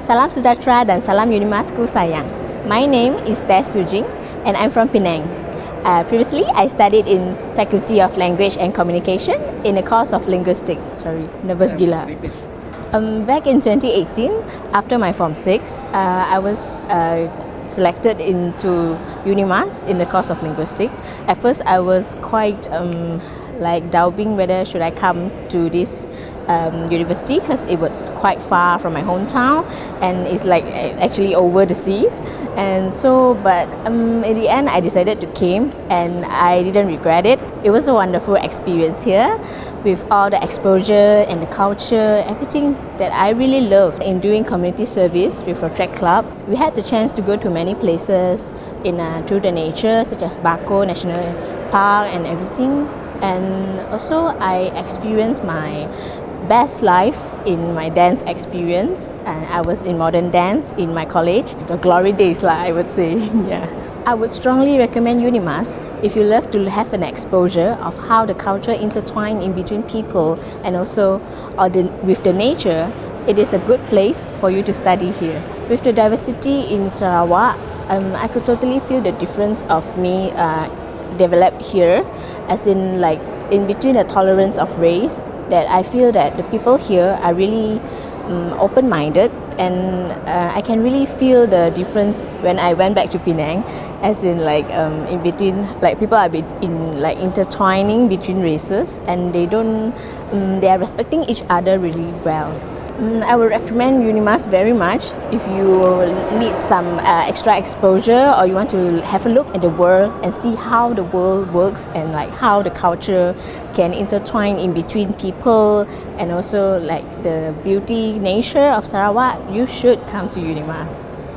Salam Sejahtera dan Salam Unimasku sayang. My name is Tess Sujing and I'm from Penang. Uh, previously, I studied in Faculty of Language and Communication in the course of Linguistics. Sorry, nervous gila. Um, back in 2018, after my Form 6, uh, I was uh, selected into UNIMAS in the course of Linguistics. At first, I was quite um, like doubting whether should I come to this um, university because it was quite far from my hometown and it's like actually over the seas. And so but um, in the end I decided to came and I didn't regret it. It was a wonderful experience here with all the exposure and the culture everything that I really loved in doing community service with a track club. We had the chance to go to many places in uh, through the nature such as Bako National Park and everything. And also I experienced my best life in my dance experience and I was in modern dance in my college. The glory days lah I would say yeah. I would strongly recommend Unimas if you love to have an exposure of how the culture intertwine in between people and also with the nature. It is a good place for you to study here. With the diversity in Sarawak um, I could totally feel the difference of me uh, developed here as in like in between the tolerance of race that I feel that the people here are really um, open-minded and uh, I can really feel the difference when I went back to Penang as in like um, in between like people are in like intertwining between races and they don't um, they are respecting each other really well Mm, I would recommend Unimas very much if you need some uh, extra exposure or you want to have a look at the world and see how the world works and like how the culture can intertwine in between people and also like the beauty nature of Sarawak, you should come to Unimas.